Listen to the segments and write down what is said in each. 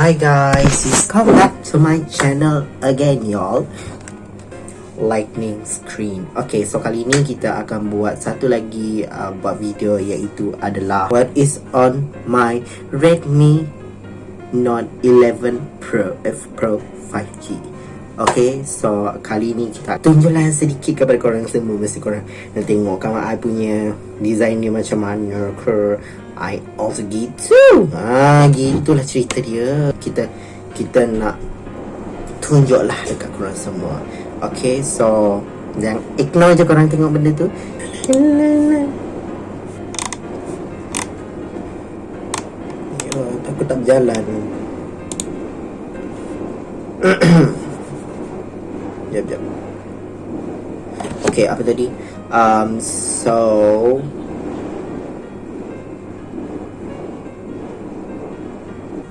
Hi guys, welcome back to my channel again y'all. Lightning screen. Okay, so kali ni kita akan buat satu lagi uh, buat video iaitu adalah What is on my Redmi Note 11 Pro F Pro 5G Okay, so kali ni kita tunjuklah sedikit kepada korang semua. Mesti korang nak tengok kan I punya design dia macam mana ke I also gitu. Ah, gitulah cerita dia. Kita kita nak tunjuklah dekat korang semua. Okay, so Jangan ignore je korang tengok benda tu. Ya, takut tak berjalan. Jap, jap. Okay, apa tadi? Um, so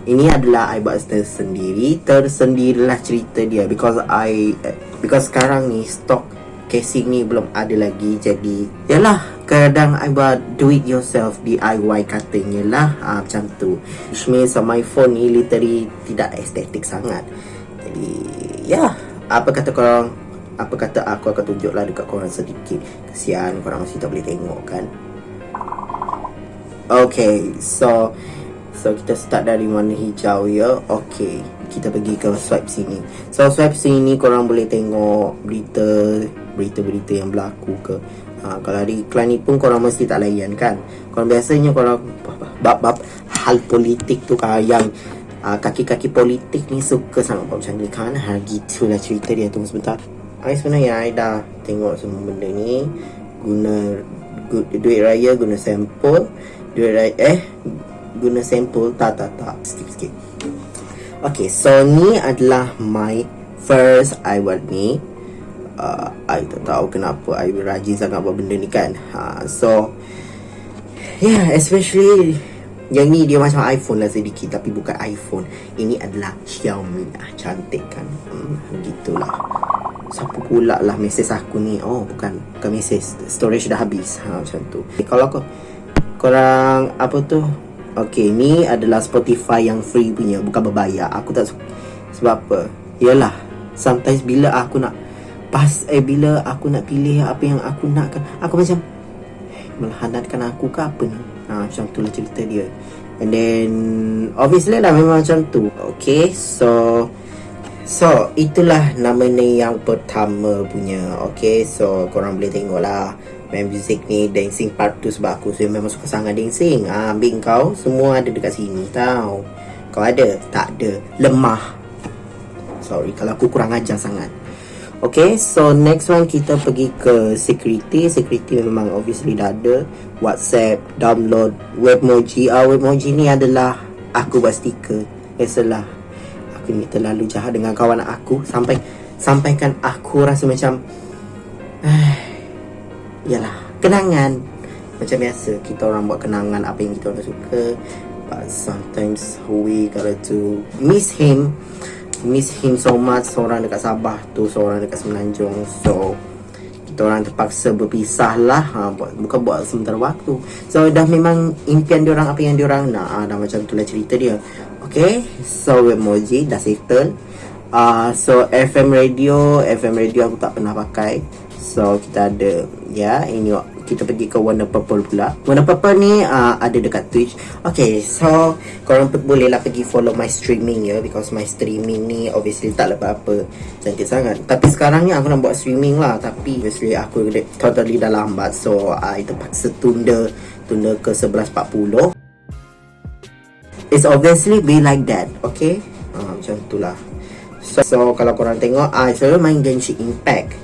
Ini adalah I buat tersendiri. Tersendirilah cerita dia. Because I Because sekarang ni Stock casing ni belum ada lagi. Jadi Yalah Kadang I buat Do it yourself DIY katanya lah. Ha, Macam tu. Which means my phone ni Literally Tidak estetik sangat. Jadi Ya Apa kata korang? Apa kata aku akan tunjuklah Dekat korang sedikit. Kesian korang masih tak boleh tengok kan. Okay So So kita start dari warna hijau ya. Okay Kita pergi ke swipe sini. So swipe sini korang boleh tengok Berita Berita-berita yang berlaku ke. Ha, Kalau ada iklan ni pun korang mesti tak layan kan? Korang biasanya korang Bab-bab hal politik tu kan Yang uh, kaki-kaki politik ni suka sangat buat macam ni kan? Ha, Gitulah cerita dia. Tunggu sebentar. I sebenarnya I dah tengok semua benda ni. Guna Duit raya guna sampel. Duit raya Eh guna sampel tak tak tak. Skip skip Okay, so ni adalah my first buat ni. Uh, I tak tahu kenapa I rajin sangat buat benda ni kan. Ha, So Yeah, especially Yang ni dia macam iPhone lah sedikit Tapi bukan iPhone. Ini adalah Xiaomi. Ah, Cantik kan? Hmm, Gitulah. Siapa pula lah mesej aku ni? Oh bukan Bukan mesej. Storage dah habis. Ha, Macam tu. Okay, Kalau kau Korang Apa tu Okay, ni adalah Spotify yang free punya, bukan berbayar. Aku tak suka. Sebab apa? Yalah, sometimes bila aku nak pas eh bila aku nak pilih apa yang aku nak kan, aku macam melahanatkan aku ke apa ni? Ha, macam tu lah cerita dia. And then obviously lah memang macam tu. Okay, so So, itulah nama ni yang pertama punya. Okay, so korang boleh tengok lah main music ni dancing part tu sebab aku saya memang suka sangat dancing. Ha, ambil kau semua ada dekat sini tau. Kau ada? Tak ada. Lemah. Sorry kalau aku kurang ajar sangat. Okay, so next one kita pergi ke security. Security memang obviously dah ada. Whatsapp, download, Webmoji. Uh, Webmoji ni adalah Aku buat stiker. Biasalah. Aku ni terlalu jahat dengan kawan aku. Sampai Sampaikan aku rasa macam Yalah Kenangan. Macam biasa Kita orang buat kenangan Apa yang kita orang suka. But sometimes We gotta to Miss him. Miss him so much Seorang dekat Sabah tu Seorang dekat Semenanjung. So Kita orang terpaksa berpisah lah ha, buat, Bukan buat sementara waktu. So dah memang Impian diorang Apa yang diorang nak ha, Dah macam tu lah cerita dia. Okay So emoji Dah settle uh, So FM radio FM radio aku tak pernah pakai. So kita ada Ya ini kita pergi ke warna purple pula. Warna purple ni uh, ada dekat Twitch. Okay so Korang bolehlah pergi follow my streaming ya Because my streaming ni obviously tak lepas apa Cantik sangat. Tapi sekarang ni aku nak buat streaming lah. Tapi obviously aku totally dah lambat. So I terpaksa tunda Tunda ke 11.40 It's obviously be like that Okay? Uh, Macam tu lah so, so kalau korang tengok I selalu main Genshin Impact.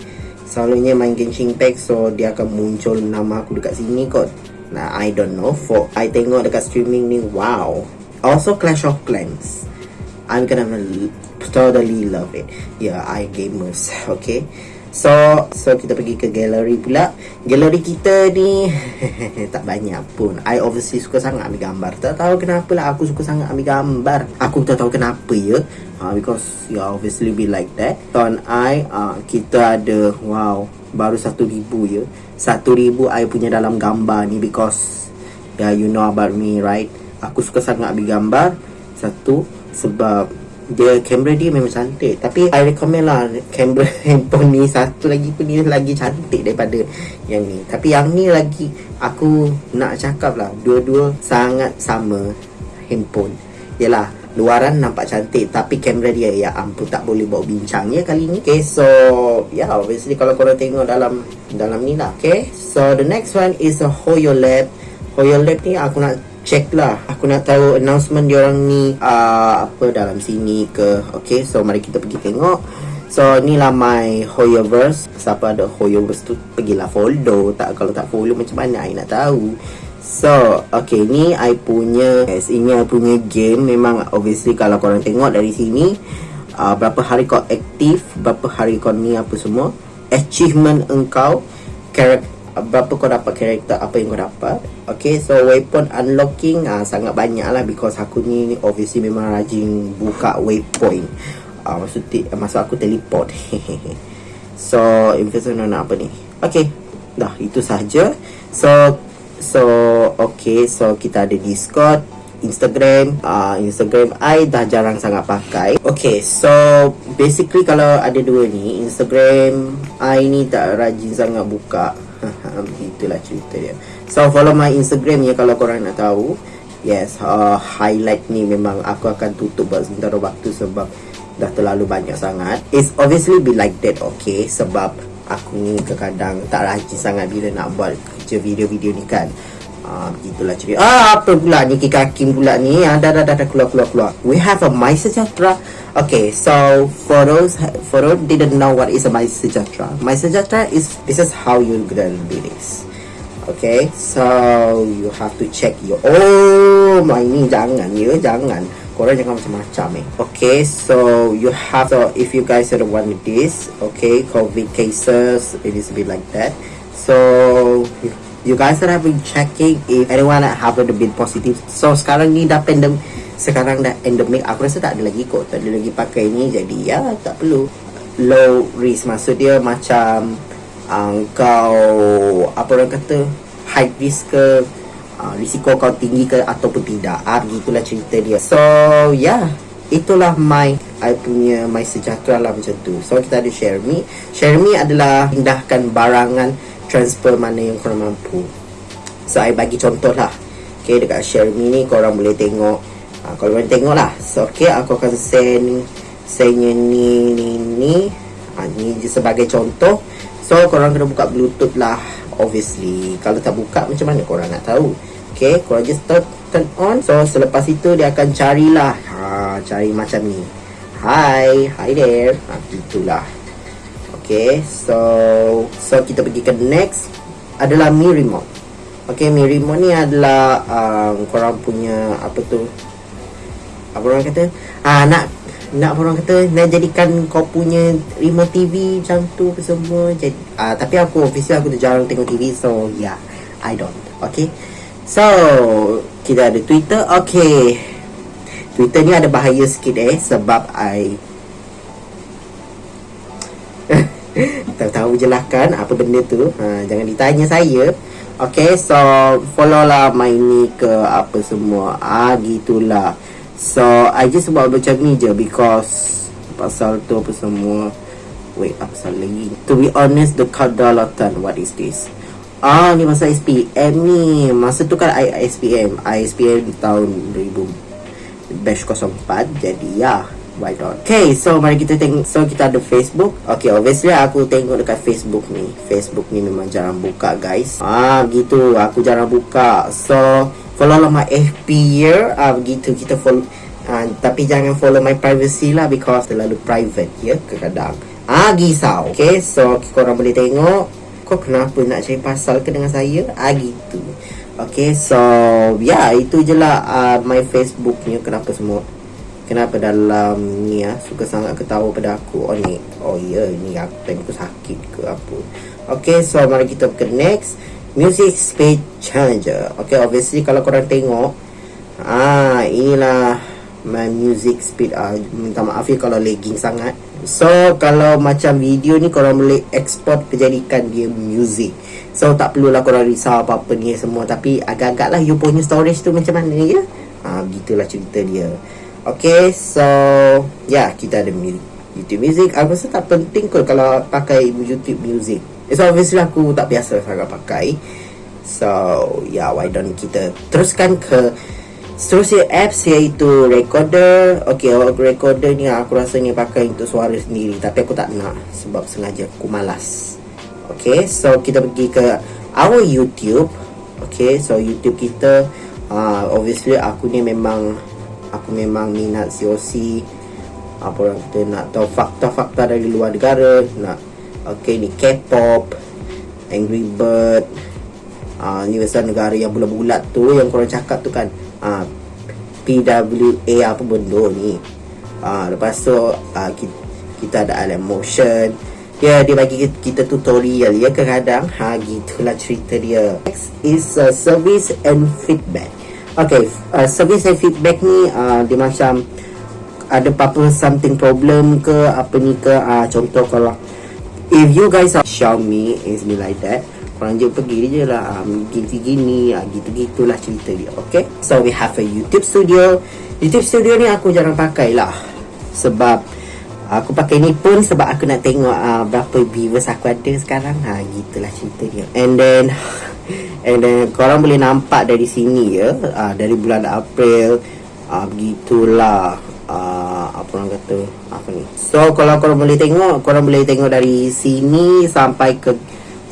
Selalunya main Genshin Impact So dia akan muncul nama aku dekat sini kot. Nah I don't know. For I tengok dekat streaming ni Wow. Also Clash of Clans. I'm gonna totally love it. Yeah I gamers Okay So So kita pergi ke gallery pula. Gallery kita ni Tak banyak pun. I obviously suka sangat ambil gambar. Tak tahu kenapa lah Aku suka sangat ambil gambar. Aku tak tahu kenapa ya. Uh, Because you obviously be like that. Ton I uh, Kita ada Wow Baru satu ribu ya. Satu ribu I punya dalam gambar ni Because Yeah you know about me right? Aku suka sangat ambil gambar. Satu sebab dia kamera dia memang cantik. Tapi I recommend lah kamera handphone ni satu lagi pun ni lagi cantik daripada yang ni. Tapi yang ni lagi aku nak cakap lah dua-dua sangat sama handphone. Yalah luaran nampak cantik tapi kamera dia ya ampun tak boleh bawa bincang ya kali ni. Okay so yeah obviously kalau korang tengok dalam dalam ni lah okay? So the next one is a Hoyo Lab. Hoyo Lab ni aku nak check lah. Aku nak tahu announcement diorang ni uh, Apa dalam sini ke. Okay so mari kita pergi tengok. So ni lah my Hoyoverse. Siapa ada Hoyoverse tu Pergilah follow. Tak Kalau tak follow macam mana I nak tahu? So okay ni I punya Yes ini I punya game. Memang obviously kalau korang tengok dari sini uh, Berapa hari kau aktif Berapa hari kau ni apa semua Achievement engkau berapa kau dapat karakter apa yang kau dapat. Okay so weapon unlocking uh, sangat banyak lah because aku ni obviously memang rajin buka waypoint. Uh, maksud, maksud aku teleport. So investment nak apa ni? Okay dah itu saja so so okay so kita ada discord Instagram. Uh, Instagram I dah jarang sangat pakai. Okay so Basically kalau ada dua ni Instagram I ni tak rajin sangat buka Itulah cerita dia So follow my Instagram ya Kalau korang nak tahu Yes uh, Highlight ni memang Aku akan tutup buat sementara waktu Sebab Dah terlalu banyak sangat It's obviously be like that Okay Sebab Aku ni kadang Tak rajin sangat Bila nak buat Kerja video-video ni kan Ah, begitulah cerita. Ah, apa pula ni Hakim pula ni? Ah, dah, dah, dah, dah, keluar, keluar, keluar. We have a My Sejahtera. Okay, so for those, for those didn't know what is a My Sejahtera. My Sejahtera is, this is how you're gonna do this. Okay, so you have to check your, oh, my ni jangan, ya, jangan. Korang jangan macam-macam eh. Okay, so you have, so if you guys are the one with this, okay, COVID cases, it is a bit like that. So, you guys that have been checking if anyone have the been positive so sekarang ni dah pandem sekarang dah endemic. Aku rasa tak ada lagi kot. Tak ada lagi pakai ni jadi ya tak perlu. Low risk. Maksud dia macam uh, kau apa orang kata high risk ke uh, risiko kau tinggi ke ataupun tidak. Ah begitulah cerita dia. So yeah itulah my I punya my sejahtera lah macam tu. So kita ada share me share me adalah pindahkan barangan transfer mana yang korang mampu. So I bagi contoh lah. Ok dekat share me ni korang boleh tengok ha, kalau korang tengok lah so ok aku akan send sendnya ni ni ni. Ha, ni sebagai contoh. So korang kena buka bluetooth lah obviously. Kalau tak buka macam mana korang nak tahu? Ok korang just turn, turn on. So selepas itu dia akan carilah. Ha, cari macam ni. Hi hi there. Ha, itulah Okay, so so kita pergi ke next. Adalah Mi Remote. Okay, Mi Remote ni adalah um, korang punya apa tu? Apa orang kata? Ah nak nak orang kata nak jadikan kau punya remote TV macam tu apa semua. Jadi ah tapi aku official aku tu jarang tengok TV so yeah, I don't. Okay. So, kita ada Twitter. Okay. Twitter ni ada bahaya sikit eh sebab I Tahu-tahu je lah kan apa benda tu ha, Jangan ditanya saya Okay so follow lah my ni ke apa semua Ah gitulah So I just buat macam ni je because Pasal tu apa semua. Wait apa pasal lagi? To be honest the kadalatan what is this? Ah ni masa SPM ni. Masa tu kan I SPM I SPM tahun 2000 Batch 04 Jadi ya why not? Okay so mari kita tengok So kita ada Facebook. Okay obviously aku tengok dekat Facebook ni. Facebook ni memang jarang buka guys. Ah gitu. Aku jarang buka. So follow lah my FB year Ah begitu. Kita follow ah, Tapi jangan follow my privacy lah Because terlalu private ya kadang Ah gisau. Okay so korang boleh tengok Kau kenapa nak cari pasal ke dengan saya? Ah gitu. Okay so yeah, itu je lah uh, My Facebook ni Kenapa semua. Kenapa dalam ni ya Suka sangat ketawa pada aku. Oh ni Oh ya yeah, ni aku aku sakit ke apa. Okay so mari kita ke next Music Speed Challenger. Okay obviously kalau korang tengok Ah inilah My music speed ah, Minta maaf ya kalau lagging sangat. So kalau macam video ni Korang boleh export kejadikan dia music. So tak perlulah korang risau apa-apa ni semua. Tapi agak-agak lah You punya storage tu macam mana ya? Ah, Begitulah cerita dia. Okay, so ya yeah, kita ada YouTube Music. Aku rasa tak penting kot kalau pakai YouTube Music. So obviously aku tak biasa sangat pakai. So yeah, why don't kita teruskan ke seterusnya apps iaitu recorder. Okay, recorder ni aku rasa ni pakai untuk suara sendiri. Tapi aku tak nak sebab sengaja aku malas. Okay, so kita pergi ke our YouTube. Okay, so YouTube kita uh, obviously aku ni memang aku memang minat COC apa orang kita nak tahu fakta-fakta dari luar negara nak okay ni K-pop Angry Bird uh, ni pasal negara yang bulat-bulat tu yang korang cakap tu kan. Uh, PWA apa benda ni. Uh, lepas tu uh, kita, kita ada Alan Motion. Ya, dia bagi kita tutorial ya kadang-kadang. Ha gitulah cerita dia. Next is uh, service and feedback. Okay, uh, service and feedback ni uh, dia macam ada apa-apa something problem ke apa ni ke? Uh, contoh kalau if you guys are Xiaomi is be like that korang je pergi je lah um, gini-gini uh, gitu-gitulah cerita dia okay? So we have a YouTube studio. YouTube studio ni aku jarang pakai lah. Sebab Aku pakai ni pun sebab aku nak tengok uh, berapa viewers aku ada sekarang. Ha gitulah cerita dia. And then and then korang boleh nampak dari sini ya. Uh, dari bulan April uh, begitulah uh, apa orang kata? Apa ni. So kalau korang boleh tengok, korang boleh tengok dari sini sampai ke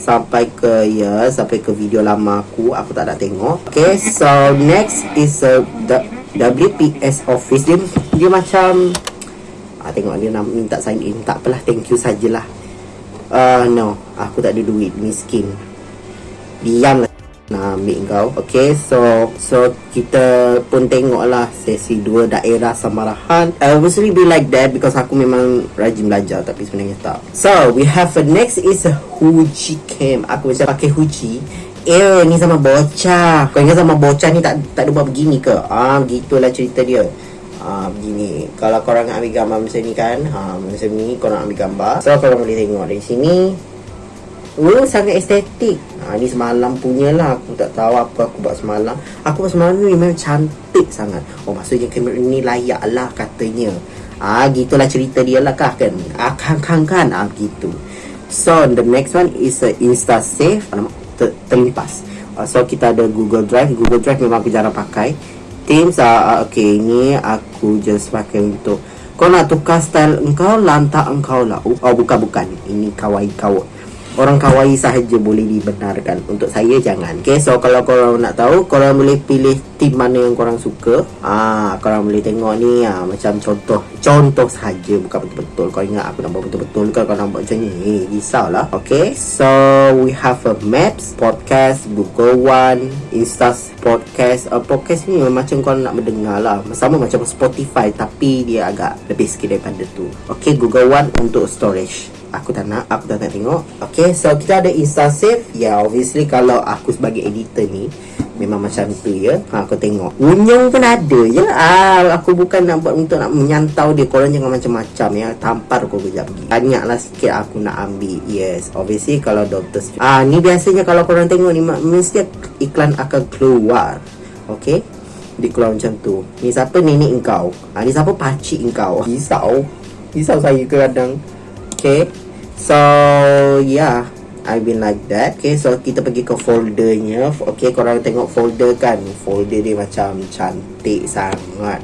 sampai ke ya sampai ke video lama aku aku tak nak tengok. Okay so next is a uh, WPS office. Dia, dia macam ah, Tengok dia nak minta sign in. Tak apalah thank you sajalah. Uh, No Aku tak ada duit Miskin. Diam lah nak ambil kau. Okay so So kita pun tengok lah Sesi dua daerah Samarahan. I obviously be like that Because aku memang rajin belajar Tapi sebenarnya tak. So we have a next is a Huji Cam Aku macam pakai Huji. Eh ni sama bocah. Kau ingat sama bocah ni tak tak buat begini ke? Ah gitulah cerita dia. Ha, begini. Kalau korang ambil gambar macam ni kan ha, macam ni korang ambil gambar. So korang boleh tengok dari sini Oh, sangat estetik. Ha, Ni semalam punya lah Aku tak tahu apa aku buat semalam. Aku buat semalam ni memang cantik sangat. Oh, maksudnya kamera ni layak lah katanya. Ah, ha, gitulah cerita dia lah kah kan? Ah, kan, kan, kan? Ah, gitu. So, the next one is a Insta Save ter Terlimpas uh, So, kita ada Google Drive. Google Drive memang aku jarang pakai. Teams ah, okay ni aku just pakai untuk kau nak tukar style engkau lantak engkau lah. Oh bukan bukan. Ini kawaii kau Orang kawaii sahaja boleh dibenarkan. Untuk saya jangan. Okay so kalau korang nak tahu Korang boleh pilih team mana yang korang suka. Ah, Korang boleh tengok ni ah, Macam contoh Contoh sahaja Bukan betul-betul. Kau ingat aku buat betul-betul ke Kau buat macam ni? Eh, Risau lah. Okay so we have a maps Podcast Google One Insta podcast. Uh, Podcast ni macam kau nak mendengar lah. Sama macam Spotify Tapi dia agak lebih sikit daripada tu. Okay Google One untuk storage aku tak nak aku tak nak tengok. Okay so kita ada insta save ya yeah, obviously kalau aku sebagai editor ni memang macam tu ya. Ha, aku tengok. Unyong pun ada ya. Ah, aku bukan nak buat untuk nak menyantau dia. Korang jangan macam-macam ya. Tampar kau kejap pergi banyaklah sikit aku nak ambil. Yes obviously kalau doctor ah ni biasanya kalau korang tengok ni mesti iklan akan keluar. Okay? Dia keluar macam tu. Ni siapa? Nenek engkau. Ha, Ni siapa? Pakcik engkau. Risau. Risau saya kadang. Okay So yeah I've been like that. Okay so kita pergi ke foldernya. Okay korang tengok folder kan? Folder dia macam cantik sangat.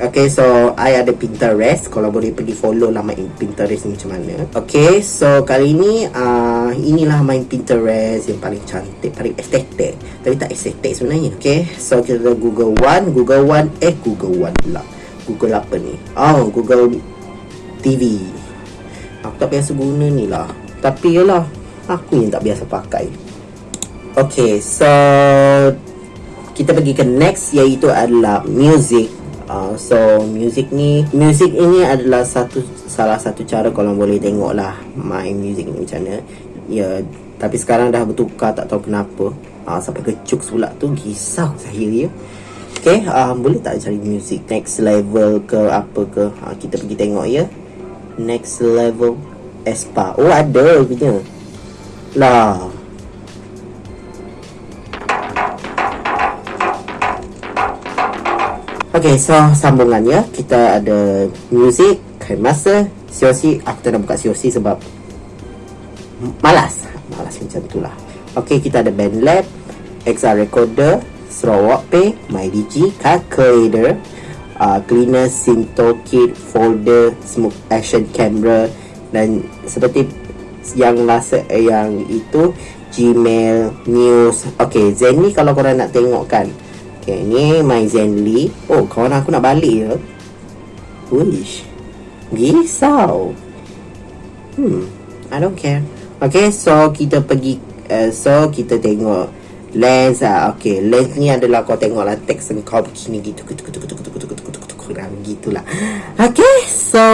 Okay so I ada Pinterest. Kalau boleh pergi follow lah main Pinterest ni macam mana. Okay so kali ni uh, Inilah main Pinterest Yang paling cantik Paling estetik Tapi tak estetik sebenarnya Okay? So kita ada Google One. Google One Eh Google One pula. Google apa ni? Oh Google TV Aku tak biasa guna ni lah. Tapi yalah Aku yang tak biasa pakai. Okay so Kita pergi ke next Iaitu adalah music. Uh, So music ni Music ini adalah satu Salah satu cara kalau boleh tengok lah Main music ni macam mana. Ya Tapi sekarang dah bertukar Tak tahu kenapa. Uh, Sampai kecuk pula tu Gisau saya ya. Okay uh, Boleh tak cari music Next level ke apa ke? Uh, Kita pergi tengok ya next level Espa. Oh ada punya. Lah. Okay, so sambungannya kita ada music, kain masa, COC. Aku tak nak buka COC sebab malas. Malas macam tu lah. Okay, kita ada band lab, XR recorder, Sarawak Pay, MyDG, calculator, uh, cleaner, Synto kit, folder, smoke action camera dan seperti yang last eh, yang itu Gmail, news. Okay, Zen ni kalau korang nak tengok kan, Okay, ni my Zenly. Oh, kawan aku nak balik ya. Wish. Risau. Hmm, I don't care. Okay, so kita pergi, uh, so kita tengok lens ah. Okay, lens ni adalah kau tengok lah teks kau begini gitu, gitu, gitu, gitu, gitu, gitu, gitu, gitu, gitu, kurang gitulah. Okay, so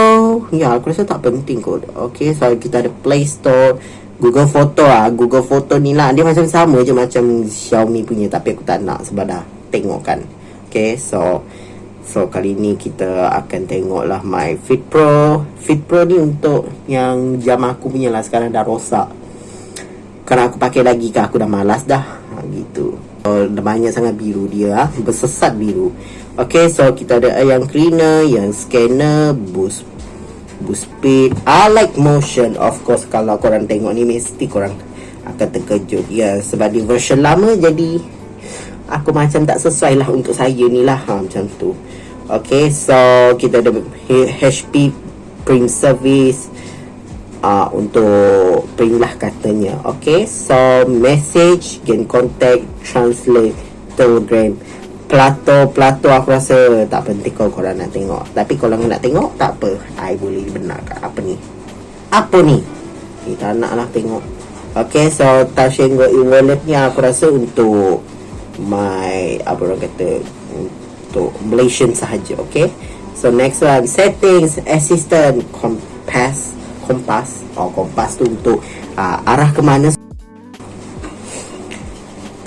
ya aku rasa tak penting kot. Okay, so kita ada Play Store. Google Photo ah, Google Photo ni lah Dia macam sama je macam Xiaomi punya Tapi aku tak nak sebab dah tengok kan Okay so So kali ni kita akan tengok lah My Fit Pro Fit Pro ni untuk yang jam aku punya lah Sekarang dah rosak Kerana aku pakai lagi kan aku dah malas dah ha, Gitu Dah banyak sangat biru dia ha? Bersesat biru Okay so kita ada yang cleaner Yang scanner Boost Boost speed. I like motion Of course kalau korang tengok ni Mesti korang akan terkejut. Ya sebab di version lama jadi aku macam tak sesuai lah untuk saya ni lah. Ha, macam tu. Ok so kita ada HP print service uh, untuk print lah katanya. Ok so message gain contact translate telegram plato plato aku rasa tak penting kalau korang nak tengok. Tapi kalau nak tengok tak apa. I boleh benarkan. Apa ni? Apa ni? Kita nak lah tengok. Ok so touch and go e-wallet ni aku rasa untuk my apa orang kata untuk Malaysian sahaja okay? So next one settings assistant compass kompas oh kompas tu untuk uh, arah ke mana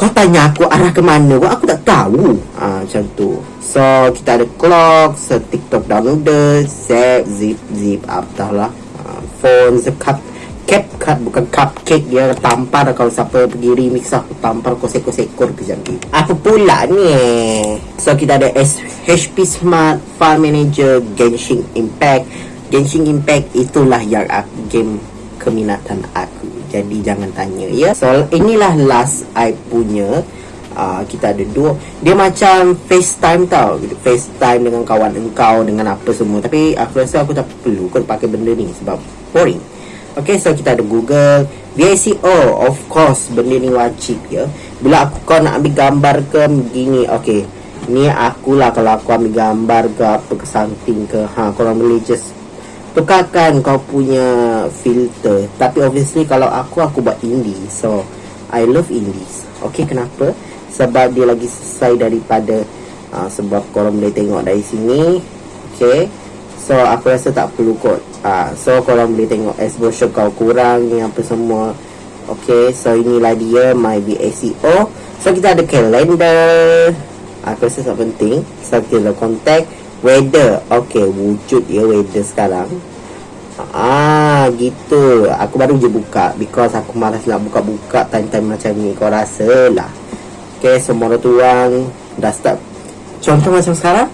kau tanya aku arah ke mana? Wah, aku tak tahu. Uh, macam tu. So kita ada clock so tiktok downloader zip zip zip apa lah. Uh, phone cup CapCut bukan cupcake dia tampar kalau siapa pergi remix aku tampar kau sekor-sekor ke jangan apa pula ni? So kita ada HP Smart File Manager Genshin Impact. Genshin Impact itulah yang game keminatan aku jadi jangan tanya ya. So inilah last I punya Uh, kita ada dua. Dia macam FaceTime tau FaceTime dengan kawan engkau Dengan apa semua. Tapi aku rasa aku tak perlu Kau pakai benda ni Sebab boring. Okay, so kita ada Google VICO, of course Benda ni wajib ya. Bila aku kau nak ambil gambar ke Begini, okay. Ni akulah kalau aku ambil gambar ke Apa ke something ke. Ha, korang boleh just Tukarkan kau punya filter. Tapi obviously kalau aku Aku buat indie So, I love indies Okay, kenapa? Sebab dia lagi sesuai daripada uh, Sebab korang boleh tengok dari sini. Okay. So aku rasa tak perlu kot. Uh, So korang boleh tengok exposure kau kurang ni apa semua. Okay so inilah dia my BACO So kita ada calendar. Aku rasa tak penting. So kita ada contact Weather. Okay wujud ya weather sekarang. Ah gitu. Aku baru je buka. Because aku malas nak buka-buka Time-time macam ni. Kau rasa lah Okay semua tuang. Dah start. Contoh macam sekarang?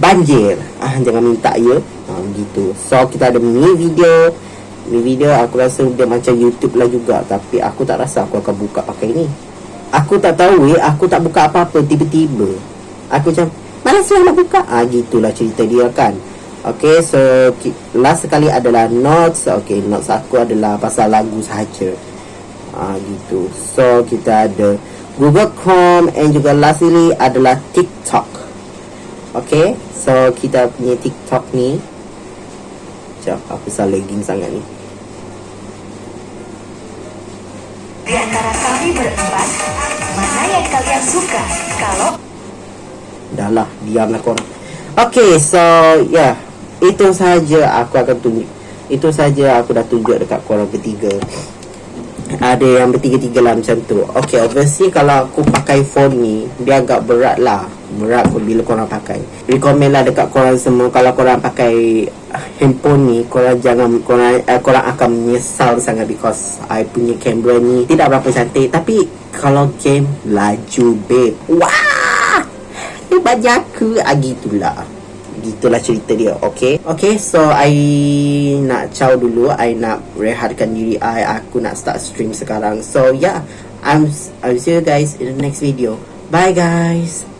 Banjir. Ah jangan minta ya. Ah gitu. So kita ada mini video. Mini video aku rasa dia macam YouTube lah juga. Tapi aku tak rasa aku akan buka pakai ni. Aku tak tahu eh. Aku tak buka apa-apa tiba-tiba. Aku macam malas lah nak buka ah gitulah cerita dia kan Okay, so last sekali adalah notes. Okay, notes aku adalah pasal lagu sahaja. Ah, gitu. So kita ada Google Chrome and juga lastly adalah TikTok. Okay, so kita punya TikTok ni Sekejap, aku salah lagging sangat ni Di antara kami berempat, mana yang kalian suka? Kalau... Dah lah, diamlah korang. Okay, so yeah Itu saja aku akan tunjuk. Itu saja aku dah tunjuk dekat korang ketiga Ada yang bertiga-tiga lah macam tu. Okay, obviously kalau aku pakai phone ni Dia agak berat lah. Berat pun bila korang pakai. Recommend lah dekat korang semua kalau korang pakai handphone ni korang jangan korang, uh, korang akan menyesal sangat because I punya kamera ni tidak berapa cantik. Tapi kalau game laju babe. Wah baju aku ah, gitulah. Gitulah cerita dia okay? Okay so I nak caw dulu. I nak rehatkan diri I. Aku nak start stream sekarang. So yeah. I'm I'll see you guys in the next video. Bye guys